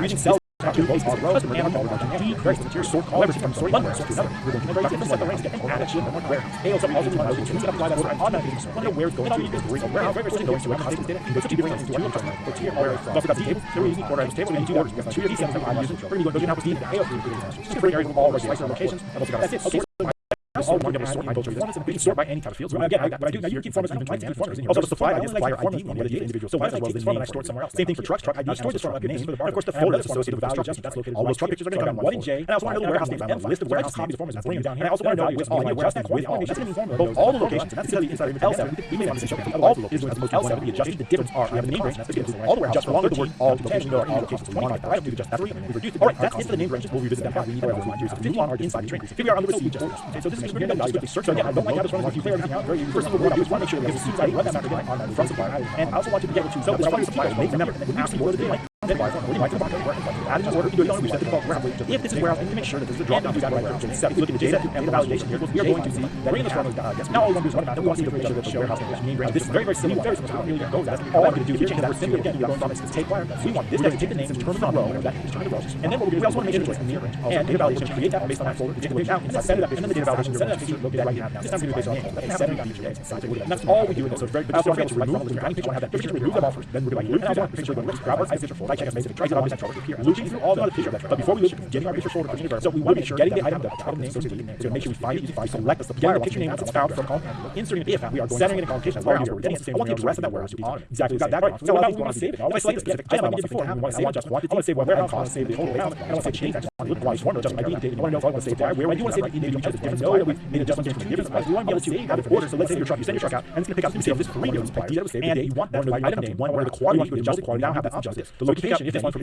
Using cell to both our rows and our dollar G, various material sort however from sort one sort to another. We're going to break into the range and add a shield and where. AO some also to another to apply that order automatically. One of where it's going to is bring a warehouse where it's going to a context data and goes to bring into a terminal or tier or don't forget the table. There is order items table and two orders. We have two of these things I'm using. We're going to go to now with the AO to bring areas of all locations. And also got that's it. Okay all one double sort by both performance and we can sort by any type of fields. Again, I, what I do now, you keep formats and types and formats. Also, the supply ID, supplier ID, one the individual. So why don't I take this format and I store it somewhere else? Same thing for trucks. Truck ID, I store this format name. And of course, the folder that's associated with value adjustment. That's located. All those truck pictures are going to come in one in J. And I also want to know the warehouse names. I a list of warehouse copies of formats. That's bringing down here. And I also want to know with all my adjustments with all. That's going to be both all the locations. That's because the inside of L7. We may want to say all the locations. As opposed to L7, we adjusted the difference are. We have a name range. That's going to all the warehouse. Just along with the word all locations. All locations. 25. I don't do just that three. We reduced it. All right, that's it for the name ranges. We'll revisit them. We need to warehouse use. 51 are inside the train. Here we are on the receipt. So this is we're going to quickly search. Again, I don't like how this is. If you clear everything out, first thing we're going to do is want to make sure that there's a seed run that on from supplier. And I also want you to be able to tell which suppliers make when you see the to the if this is warehouse we need to make sure that there's a drop down to that warehouse you look at the JSET and the validation here we are going to see that in this yes now all to is run about we want to see the that the warehouse name range this is very very similar very similar to all I'm going to do here. Change that simply we're going from take wire. We want this to take the name and determine the row that is determine the rows and then what to do we also want to make sure it's near range and data validation create that based on that folder we take the range out and set it up and then the data validation. Set it up picture located right now. This time to do based on and that's all we do in this. So it's very good so I'm going to remove the picture. And have that. Picture remove them all first then we're going to I want the picture to grab our picture folder check it basically try to object folder here looping through all the other picture but before we loop getting our picture folder pushing it so we want to make sure getting the item the title name associated with it so make sure we find it we select the supplier picture name that's found from column inserting it if we are going setting it in collocation as warehouse we're getting it I want to the rest of that warehouse to be exactly got that right. So now we want to save it? I select a specific item I want before. I want to save just quantity I want to save what warehouse cost save the total amount I want to say change that look why formula just my date I want to know if I want to save where I do want to save the individual items different know that we made adjustments from different suppliers we want to be able to save different orders so let's say your truck. You send your truck out and it's going to pick out you save this for that and you want that item name one where the quality you want to adjust the quality. Now have that adjusted the location up this one from